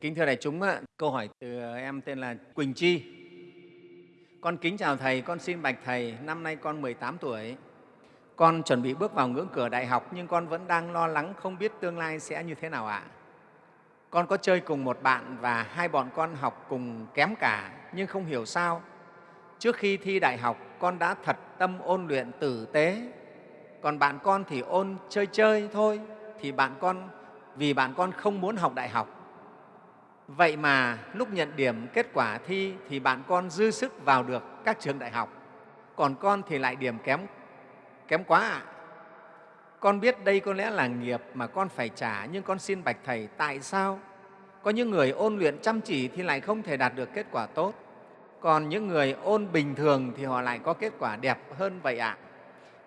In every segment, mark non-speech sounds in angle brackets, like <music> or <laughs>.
Kính thưa đại chúng, câu hỏi từ em tên là Quỳnh Chi. Con kính chào Thầy, con xin bạch Thầy, năm nay con 18 tuổi. Con chuẩn bị bước vào ngưỡng cửa đại học nhưng con vẫn đang lo lắng không biết tương lai sẽ như thế nào ạ. Con có chơi cùng một bạn và hai bọn con học cùng kém cả nhưng không hiểu sao. Trước khi thi đại học, con đã thật tâm ôn luyện tử tế, còn bạn con thì ôn chơi chơi thôi, thì bạn con vì bạn con không muốn học đại học Vậy mà lúc nhận điểm kết quả thi thì bạn con dư sức vào được các trường đại học, còn con thì lại điểm kém, kém quá ạ. À. Con biết đây có lẽ là nghiệp mà con phải trả, nhưng con xin bạch Thầy tại sao? Có những người ôn luyện chăm chỉ thì lại không thể đạt được kết quả tốt, còn những người ôn bình thường thì họ lại có kết quả đẹp hơn vậy ạ. À.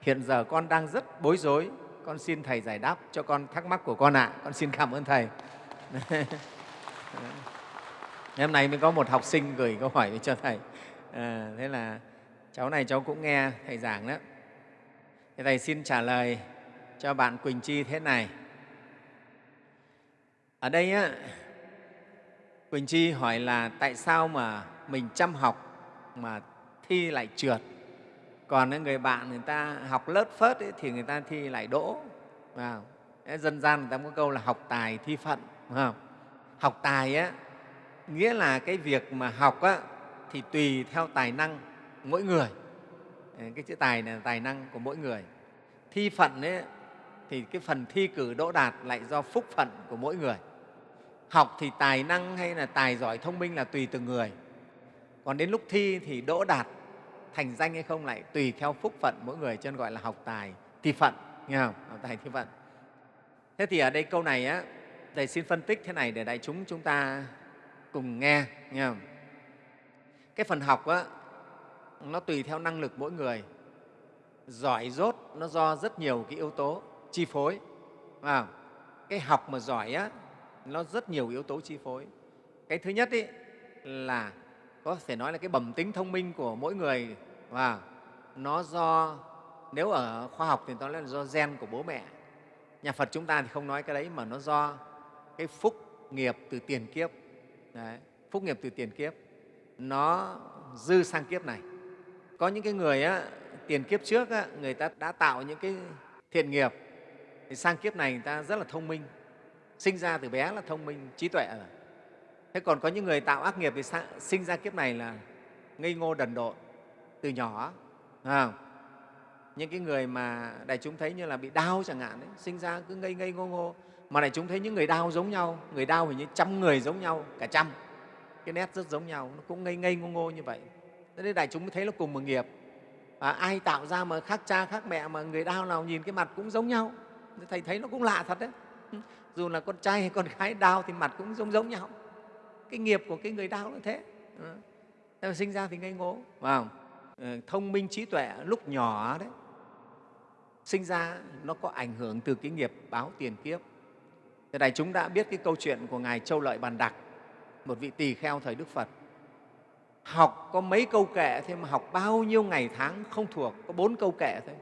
Hiện giờ con đang rất bối rối, con xin Thầy giải đáp cho con thắc mắc của con ạ. À. Con xin cảm ơn Thầy. <laughs> hôm nay mới có một học sinh gửi câu hỏi cho thầy. À, thế là cháu này cháu cũng nghe thầy giảng đó Thế thầy xin trả lời cho bạn quỳnh chi thế này. Ở đây á, quỳnh chi hỏi là tại sao mà mình chăm học mà thi lại trượt? Còn người bạn người ta học lớt phớt ấy, thì người ta thi lại đỗ. Wow. dân gian người ta có câu là học tài thi phận không? Học tài á, nghĩa là cái việc mà học á, thì tùy theo tài năng mỗi người. Ờ, cái chữ tài là tài năng của mỗi người. Thi phận ấy, thì cái phần thi cử đỗ đạt lại do phúc phận của mỗi người. Học thì tài năng hay là tài giỏi thông minh là tùy từng người. Còn đến lúc thi thì đỗ đạt thành danh hay không lại tùy theo phúc phận mỗi người cho nên gọi là học tài thi phận nghe không? Học tài thi phận. Thế thì ở đây câu này á Thầy xin phân tích thế này để đại chúng chúng ta cùng nghe. nghe không? Cái phần học á, nó tùy theo năng lực mỗi người. Giỏi dốt nó do rất nhiều cái yếu tố chi phối. À, cái học mà giỏi á, nó rất nhiều yếu tố chi phối. Cái thứ nhất ý, là có thể nói là cái bẩm tính thông minh của mỗi người và nó do nếu ở khoa học thì nó là do gen của bố mẹ nhà phật chúng ta thì không nói cái đấy mà nó do cái phúc nghiệp từ tiền kiếp. Đấy, phúc nghiệp từ tiền kiếp nó dư sang kiếp này. Có những cái người á, tiền kiếp trước á, người ta đã tạo những cái thiện nghiệp. Thì sang kiếp này người ta rất là thông minh sinh ra từ bé là thông minh trí tuệ rồi. Thế còn có những người tạo ác nghiệp thì sinh ra kiếp này là ngây ngô đần độn từ nhỏ à, những cái người mà đại chúng thấy như là bị đau chẳng hạn ấy, sinh ra cứ ngây ngây ngô ngô mà này chúng thấy những người đau giống nhau người đau hình như trăm người giống nhau cả trăm. Cái nét rất giống nhau nó cũng ngây ngây ngô ngô như vậy. Thế nên đại chúng mới thấy nó cùng một nghiệp. À, ai tạo ra mà khác cha khác mẹ mà người đau nào nhìn cái mặt cũng giống nhau. Thầy thấy nó cũng lạ thật đấy. <laughs> Dù là con trai hay con gái đau thì mặt cũng giống giống nhau. Cái nghiệp của cái người đau nó thế. À, sinh ra thì ngây ngố phải không? Thông minh trí tuệ lúc nhỏ đấy sinh ra nó có ảnh hưởng từ cái nghiệp báo tiền kiếp. Thế này chúng đã biết cái câu chuyện của Ngài Châu Lợi Bàn Đặc, một vị tỳ kheo thời Đức Phật. Học có mấy câu kệ thế mà học bao nhiêu ngày tháng không thuộc, có bốn câu kệ thôi.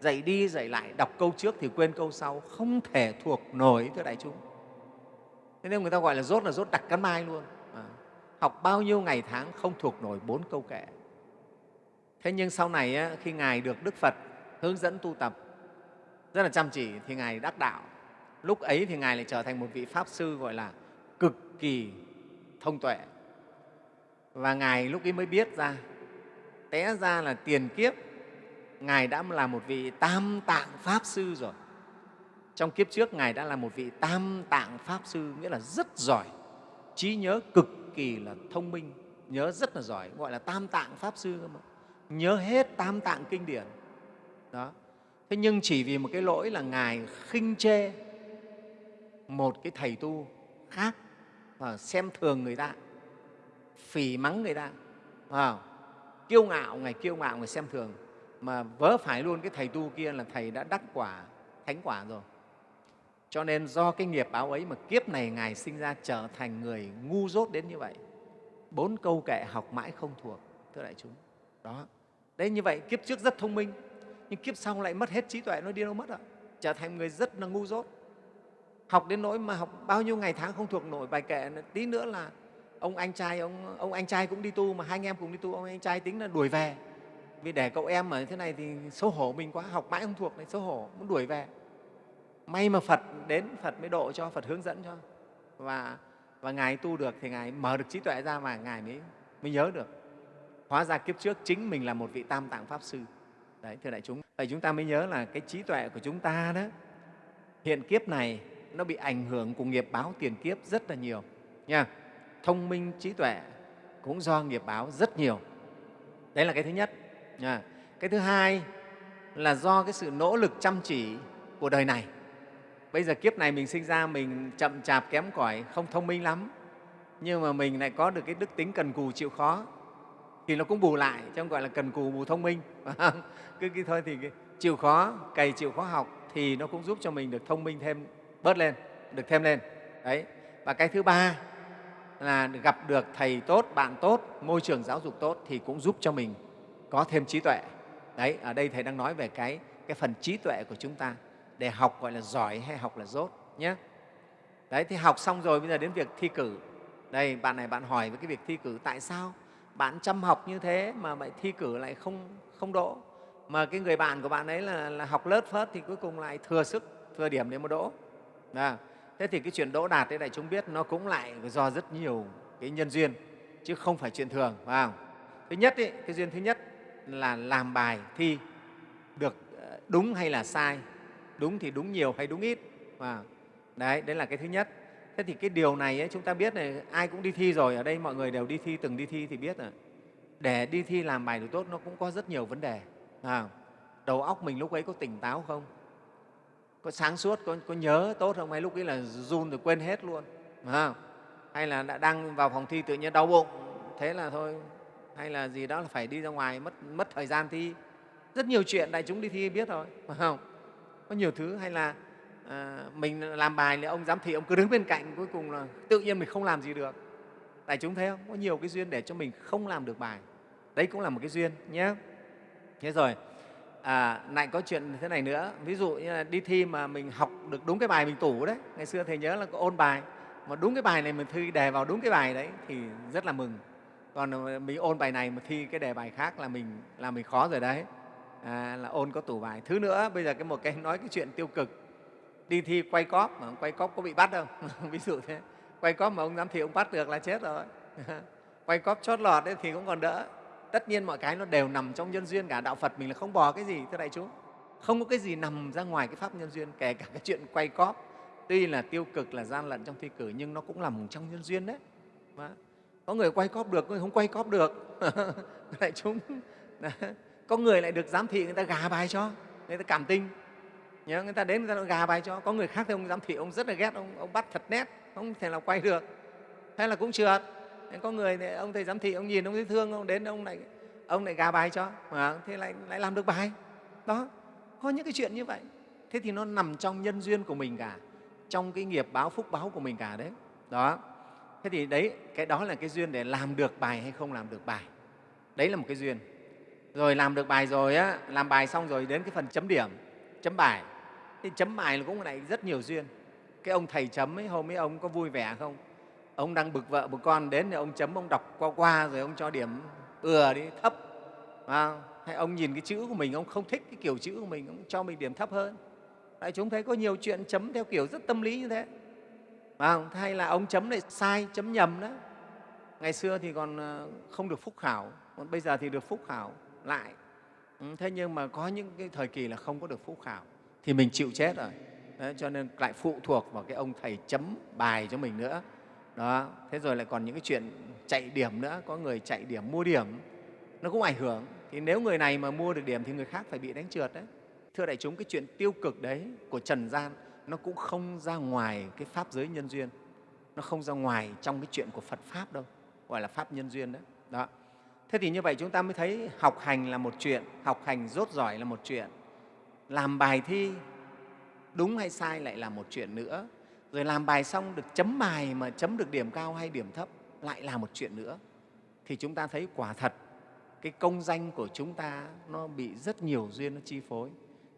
Dạy đi, dạy lại, đọc câu trước thì quên câu sau, không thể thuộc nổi, thưa đại chúng. Thế nên người ta gọi là rốt là rốt đặt cắn mai luôn. À, học bao nhiêu ngày tháng không thuộc nổi bốn câu kệ. Thế nhưng sau này khi Ngài được Đức Phật hướng dẫn tu tập rất là chăm chỉ thì Ngài đắc đạo lúc ấy thì ngài lại trở thành một vị pháp sư gọi là cực kỳ thông tuệ. Và ngài lúc ấy mới biết ra, té ra là tiền kiếp, ngài đã là một vị tam tạng pháp sư rồi. Trong kiếp trước, ngài đã là một vị tam tạng pháp sư, nghĩa là rất giỏi, trí nhớ cực kỳ là thông minh, nhớ rất là giỏi, gọi là tam tạng pháp sư mà. Nhớ hết tam tạng kinh điển. Đó. Thế nhưng chỉ vì một cái lỗi là ngài khinh chê một cái thầy tu khác và xem thường người ta phỉ mắng người ta à, kiêu ngạo ngày kiêu ngạo người xem thường. Mà vớ phải luôn cái thầy tu kia là thầy đã đắc quả thánh quả rồi. Cho nên do cái nghiệp báo ấy mà kiếp này ngài sinh ra trở thành người ngu dốt đến như vậy bốn câu kệ học mãi không thuộc thưa đại chúng. Đó. Đấy như vậy kiếp trước rất thông minh nhưng kiếp sau lại mất hết trí tuệ nó đi đâu mất ạ? Trở thành người rất là ngu dốt học đến nỗi mà học bao nhiêu ngày tháng không thuộc nổi, bài kệ tí nữa là ông anh trai, ông ông anh trai cũng đi tu mà hai anh em cùng đi tu, ông anh trai tính là đuổi về. Vì để cậu em ở thế này thì xấu hổ mình quá, học mãi không thuộc này, xấu hổ, muốn đuổi về. May mà phật đến, phật mới độ cho, phật hướng dẫn cho. Và và ngài tu được thì ngài mở được trí tuệ ra và ngài mới mới nhớ được. Hóa ra kiếp trước chính mình là một vị tam tạng pháp sư. Đấy, thưa đại chúng. Vậy chúng ta mới nhớ là cái trí tuệ của chúng ta đó. Hiện kiếp này nó bị ảnh hưởng của nghiệp báo tiền kiếp rất là nhiều. Nha, thông minh trí tuệ cũng do nghiệp báo rất nhiều. Đấy là cái thứ nhất, nha. cái thứ hai là do cái sự nỗ lực chăm chỉ của đời này. Bây giờ kiếp này mình sinh ra mình chậm chạp kém cỏi, không thông minh lắm. Nhưng mà mình lại có được cái đức tính cần cù chịu khó thì nó cũng bù lại trong gọi là cần cù bù thông minh. <laughs> Cứ cái thôi thì chịu khó, cày chịu khó học thì nó cũng giúp cho mình được thông minh thêm bớt lên được thêm lên. Đấy. Và cái thứ ba là gặp được thầy tốt bạn tốt môi trường giáo dục tốt thì cũng giúp cho mình có thêm trí tuệ. Đấy ở đây thầy đang nói về cái cái phần trí tuệ của chúng ta để học gọi là giỏi hay học là dốt nhé. Đấy thì học xong rồi bây giờ đến việc thi cử. Đây bạn này bạn hỏi về cái việc thi cử tại sao bạn chăm học như thế mà lại thi cử lại không không đỗ? Mà cái người bạn của bạn ấy là, là học lớt phớt thì cuối cùng lại thừa sức thừa điểm để mà đỗ à, thế thì cái chuyện đỗ đạt đấy đại chúng biết nó cũng lại do rất nhiều cái nhân duyên chứ không phải chuyện thường phải không? thứ nhất ý, cái duyên thứ nhất là làm bài thi được ờ, đúng hay là sai? Đúng thì đúng nhiều hay đúng ít? Và đấy đấy là cái thứ nhất. Thế thì cái điều này ấy, chúng ta biết này ai cũng đi thi rồi ở đây mọi người đều đi thi từng đi thi thì biết rồi. Để đi thi làm bài được tốt nó cũng có rất nhiều vấn đề à, đầu óc mình lúc ấy có tỉnh táo không? Có sáng suốt có, có nhớ tốt không? Hay lúc ấy là run rồi quên hết luôn à, hay là đã đang vào phòng thi tự nhiên đau bụng thế là thôi. Hay là gì đó là phải đi ra ngoài mất mất thời gian thi. Rất nhiều chuyện đại chúng đi thi biết rồi phải không? Có nhiều thứ hay là à, mình làm bài thì ông giám thị ông cứ đứng bên cạnh cuối cùng là tự nhiên mình không làm gì được. Đại chúng thấy không? Có nhiều cái duyên để cho mình không làm được bài. Đấy cũng là một cái duyên nhé. Thế rồi à, lại có chuyện thế này nữa. Ví dụ như là đi thi mà mình học được đúng cái bài mình tủ đấy. Ngày xưa thầy nhớ là có ôn bài. Mà đúng cái bài này mình thi đề vào đúng cái bài đấy thì rất là mừng. Còn mình ôn bài này mà thi cái đề bài khác là mình là mình khó rồi đấy. À, là ôn có tủ bài. Thứ nữa bây giờ cái một cái nói cái chuyện tiêu cực. Đi thi quay cóp mà quay cóp có bị bắt không? <laughs> Ví dụ thế. Quay cóp mà ông giám thị ông bắt được là chết rồi. <laughs> Quay cóp chót lọt đấy thì cũng còn đỡ tất nhiên mọi cái nó đều nằm trong nhân duyên cả đạo phật mình là không bỏ cái gì thưa đại chúng. Không có cái gì nằm ra ngoài cái pháp nhân duyên kể cả cái chuyện quay cóp. Tuy là tiêu cực là gian lận trong thi cử nhưng nó cũng nằm trong nhân duyên đấy. Có người quay cóp được có người không quay cóp được. <laughs> Đại chúng. Có người lại được giám thị người ta gà bài cho người ta cảm tình. Nhớ người ta đến người ta gà bài cho. Có người khác thì ông giám thị ông rất là ghét ông, ông bắt thật nét không thể nào quay được. Hay là cũng trượt có người này, ông thầy giám thị ông nhìn ông thấy thương ông đến ông lại ông lại gà bài cho. Mà thế lại lại làm được bài. Đó có những cái chuyện như vậy. Thế thì nó nằm trong nhân duyên của mình cả trong cái nghiệp báo phúc báo của mình cả đấy. Đó. Thế thì đấy cái đó là cái duyên để làm được bài hay không làm được bài. Đấy là một cái duyên. Rồi làm được bài rồi á làm bài xong rồi đến cái phần chấm điểm chấm bài. Thì chấm bài là cũng lại rất nhiều duyên. Cái ông thầy chấm ấy hôm ấy ông có vui vẻ không? Ông đang bực vợ bực con đến thì ông chấm ông đọc qua qua rồi ông cho điểm ừa đi thấp. À, hay ông nhìn cái chữ của mình ông không thích cái kiểu chữ của mình ông cho mình điểm thấp hơn. Tại chúng thấy có nhiều chuyện chấm theo kiểu rất tâm lý như thế. À, hay là ông chấm lại sai chấm nhầm đó. Ngày xưa thì còn ờ, không được phúc khảo còn bây giờ thì được phúc khảo lại. Ừ, thế nhưng mà có những cái thời kỳ là không có được phúc khảo thì mình chịu chết rồi. Đấy, cho nên lại phụ thuộc vào cái ông thầy chấm bài cho mình nữa đó, thế rồi lại còn những cái chuyện chạy điểm nữa, có người chạy điểm, mua điểm, nó cũng ảnh hưởng. Thì nếu người này mà mua được điểm thì người khác phải bị đánh trượt đấy. Thưa đại chúng, cái chuyện tiêu cực đấy của trần gian, nó cũng không ra ngoài cái pháp giới nhân duyên. Nó không ra ngoài trong cái chuyện của phật pháp đâu, gọi là pháp nhân duyên đấy. Đó. Thế thì như vậy chúng ta mới thấy học hành là một chuyện, học hành rốt giỏi là một chuyện. Làm bài thi đúng hay sai lại là một chuyện nữa rồi làm bài xong được chấm bài mà chấm được điểm cao hay điểm thấp lại là một chuyện nữa. Thì chúng ta thấy quả thật cái công danh của chúng ta nó bị rất nhiều duyên nó chi phối.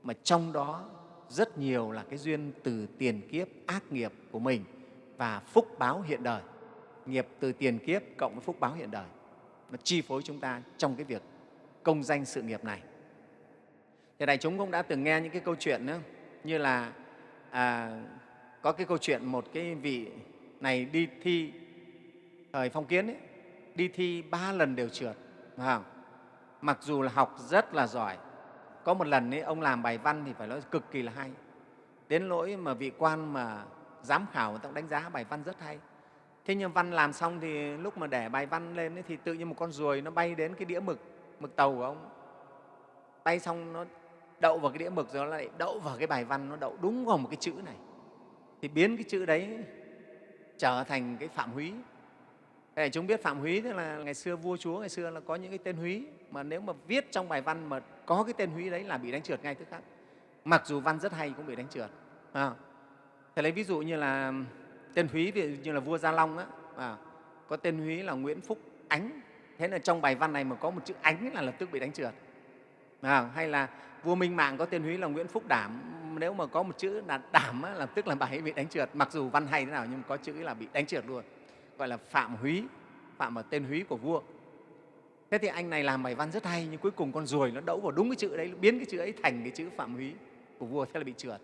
Mà trong đó rất nhiều là cái duyên từ tiền kiếp ác nghiệp của mình và phúc báo hiện đời. Nghiệp từ tiền kiếp cộng với phúc báo hiện đời nó chi phối chúng ta trong cái việc công danh sự nghiệp này. Thì đại chúng cũng đã từng nghe những cái câu chuyện nữa, như là à, có cái câu chuyện một cái vị này đi thi thời phong kiến ấy, đi thi ba lần đều trượt phải không? mặc dù là học rất là giỏi có một lần ấy, ông làm bài văn thì phải nói cực kỳ là hay. Đến lỗi mà vị quan mà giám khảo người ta đánh giá bài văn rất hay. Thế nhưng văn làm xong thì lúc mà để bài văn lên ấy, thì tự nhiên một con ruồi nó bay đến cái đĩa mực mực tàu của ông. Bay xong nó đậu vào cái đĩa mực rồi nó lại đậu vào cái bài văn nó đậu đúng vào một cái chữ này thì biến cái chữ đấy trở thành cái phạm húy. Để chúng biết phạm húy tức là ngày xưa vua chúa ngày xưa là có những cái tên húy. Mà nếu mà viết trong bài văn mà có cái tên húy đấy là bị đánh trượt ngay tức khắc. Mặc dù văn rất hay cũng bị đánh trượt à. thầy lấy ví dụ như là tên húy ví dụ như là vua gia long á à, có tên húy là nguyễn phúc ánh. Thế là trong bài văn này mà có một chữ ánh là lập tức bị đánh trượt à, hay là vua minh mạng có tên húy là nguyễn phúc đảm nếu mà có một chữ là đảm á, là tức là bài ấy bị đánh trượt. Mặc dù văn hay thế nào nhưng có chữ là bị đánh trượt luôn. Gọi là phạm húy phạm ở tên húy của vua. Thế thì anh này làm bài văn rất hay nhưng cuối cùng con ruồi nó đẫu vào đúng cái chữ đấy biến cái chữ ấy thành cái chữ phạm húy của vua thế là bị trượt.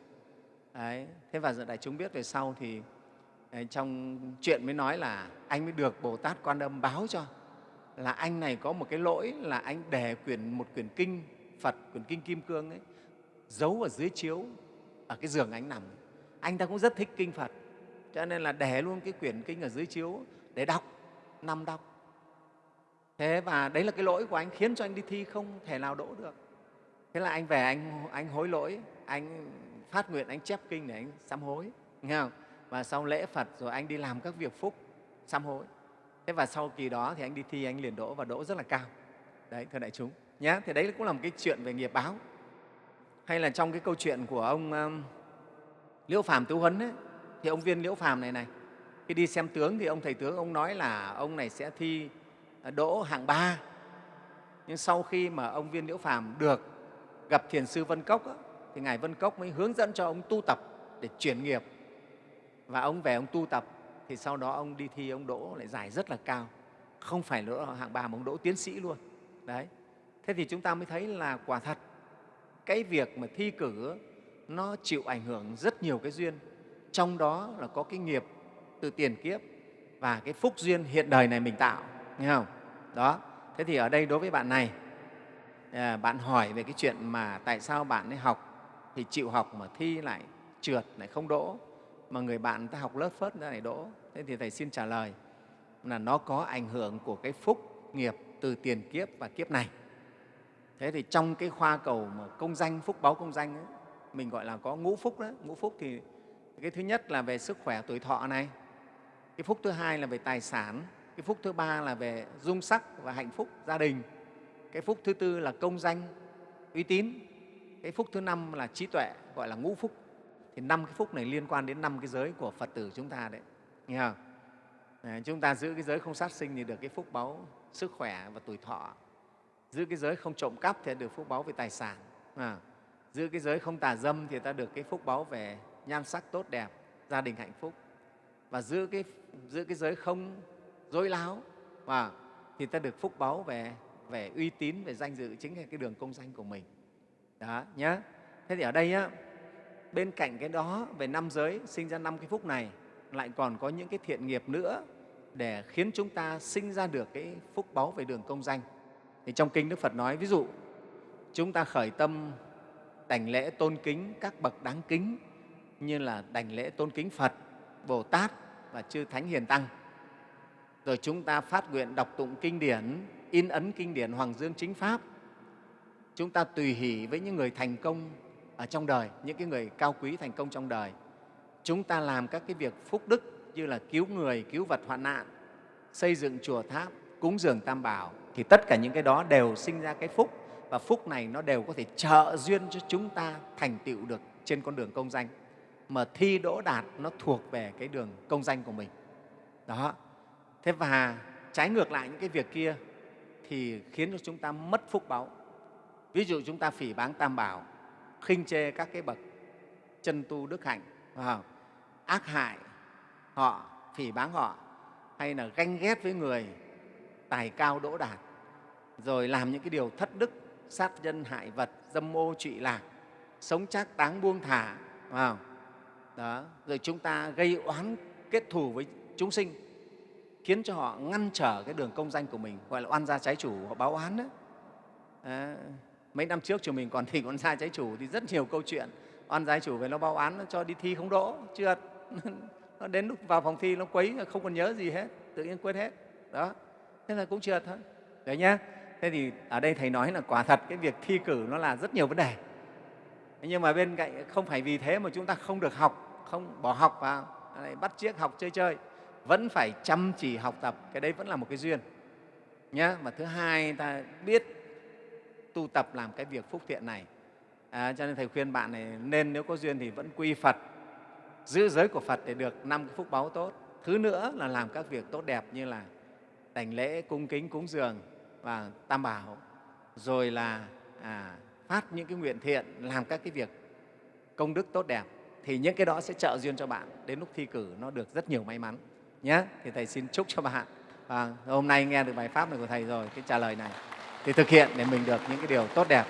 Đấy. thế và đại chúng biết về sau thì trong chuyện mới nói là anh mới được bồ tát quan âm báo cho là anh này có một cái lỗi là anh để quyển một quyển kinh phật quyển kinh kim cương ấy giấu ở dưới chiếu, ở cái giường anh nằm anh ta cũng rất thích kinh phật, cho nên là để luôn cái quyển kinh ở dưới chiếu để đọc nằm đọc. Thế và đấy là cái lỗi của anh, khiến cho anh đi thi không thể nào đỗ được. Thế là anh về, anh anh hối lỗi, anh phát nguyện, anh chép kinh để anh sám hối, nghe không? Và sau lễ phật rồi anh đi làm các việc phúc, sám hối. Thế và sau kỳ đó thì anh đi thi, anh liền đỗ và đỗ rất là cao. Đấy, thưa đại chúng nhé, thì đấy cũng là một cái chuyện về nghiệp báo hay là trong cái câu chuyện của ông um, liễu phàm tứ huấn ấy, thì ông viên liễu phàm này này khi đi xem tướng thì ông thầy tướng ông nói là ông này sẽ thi à, đỗ hạng ba. Nhưng sau khi mà ông viên liễu phàm được gặp thiền sư vân cốc ấy, thì ngài vân cốc mới hướng dẫn cho ông tu tập để chuyển nghiệp. Và ông về ông tu tập thì sau đó ông đi thi ông đỗ lại giải rất là cao. Không phải đỗ hạng ba mà ông đỗ tiến sĩ luôn. Đấy. Thế thì chúng ta mới thấy là quả thật cái việc mà thi cử nó chịu ảnh hưởng rất nhiều cái duyên. Trong đó là có cái nghiệp từ tiền kiếp và cái phúc duyên hiện đời này mình tạo nghe không? Đó. Thế thì ở đây đối với bạn này à, bạn hỏi về cái chuyện mà tại sao bạn ấy học thì chịu học mà thi lại trượt lại không đỗ mà người bạn ta học lớp phớt ra lại đỗ. Thế thì thầy xin trả lời là nó có ảnh hưởng của cái phúc nghiệp từ tiền kiếp và kiếp này thế thì trong cái khoa cầu mà công danh phúc báo công danh ấy, mình gọi là có ngũ phúc đó. Ngũ phúc thì cái thứ nhất là về sức khỏe tuổi thọ này cái phúc thứ hai là về tài sản cái phúc thứ ba là về dung sắc và hạnh phúc gia đình cái phúc thứ tư là công danh uy tín cái phúc thứ năm là trí tuệ gọi là ngũ phúc. Thì năm cái phúc này liên quan đến năm cái giới của phật tử chúng ta đấy nghe không? À, chúng ta giữ cái giới không sát sinh thì được cái phúc báu sức khỏe và tuổi thọ giữ cái giới không trộm cắp thì được phúc báu về tài sản à, giữ cái giới không tà dâm thì ta được cái phúc báu về nhan sắc tốt đẹp gia đình hạnh phúc và giữ cái, giữ cái giới không dối láo à, thì ta được phúc báu về, về uy tín, về danh dự, chính là cái đường công danh của mình. Đó, nhé. Thế thì ở đây á, bên cạnh cái đó về năm giới sinh ra năm cái phúc này lại còn có những cái thiện nghiệp nữa để khiến chúng ta sinh ra được cái phúc báu về đường công danh. Thì trong kinh Đức Phật nói ví dụ chúng ta khởi tâm đảnh lễ tôn kính các bậc đáng kính như là đảnh lễ tôn kính Phật, Bồ Tát và chư Thánh Hiền Tăng. Rồi chúng ta phát nguyện đọc tụng kinh điển, in ấn kinh điển Hoàng Dương Chính Pháp. Chúng ta tùy hỷ với những người thành công ở trong đời, những cái người cao quý thành công trong đời. Chúng ta làm các cái việc phúc đức như là cứu người, cứu vật hoạn nạn, xây dựng chùa tháp, cúng dường tam bảo, thì tất cả những cái đó đều sinh ra cái phúc. Và phúc này nó đều có thể trợ duyên cho chúng ta thành tựu được trên con đường công danh. Mà thi đỗ đạt nó thuộc về cái đường công danh của mình. Đó. Thế và trái ngược lại những cái việc kia thì khiến cho chúng ta mất phúc báu ví dụ chúng ta phỉ báng tam bảo, khinh chê các cái bậc chân tu đức hạnh, phải không? ác hại họ, phỉ báng họ, hay là ganh ghét với người tài cao đỗ đạt rồi làm những cái điều thất đức sát nhân hại vật dâm ô trụy lạc sống chắc đáng buông thả vào? Đó. rồi chúng ta gây oán kết thù với chúng sinh khiến cho họ ngăn trở cái đường công danh của mình gọi là oan gia trái chủ họ báo oán đó à, mấy năm trước chúng mình còn thì oan gia trái chủ thì rất nhiều câu chuyện oan gia chủ về nó báo oán nó cho đi thi không đỗ trượt nó đến lúc vào phòng thi nó quấy không còn nhớ gì hết tự nhiên quên hết đó thế là cũng trượt thôi đấy nhá thế thì ở đây thầy nói là quả thật cái việc thi cử nó là rất nhiều vấn đề. Nhưng mà bên cạnh không phải vì thế mà chúng ta không được học không bỏ học vào lại bắt chiếc học chơi chơi vẫn phải chăm chỉ học tập cái đấy vẫn là một cái duyên. Nhé và thứ hai ta biết tu tập làm cái việc phúc thiện này. À, cho nên thầy khuyên bạn này nên nếu có duyên thì vẫn quy phật giữ giới của phật để được năm cái phúc báu tốt. Thứ nữa là làm các việc tốt đẹp như là đảnh lễ cung kính cúng dường và tam bảo rồi là à, phát những cái nguyện thiện làm các cái việc công đức tốt đẹp thì những cái đó sẽ trợ duyên cho bạn. Đến lúc thi cử nó được rất nhiều may mắn nhé thì thầy xin chúc cho bạn. Và hôm nay nghe được bài pháp này của thầy rồi cái trả lời này. Thì thực hiện để mình được những cái điều tốt đẹp.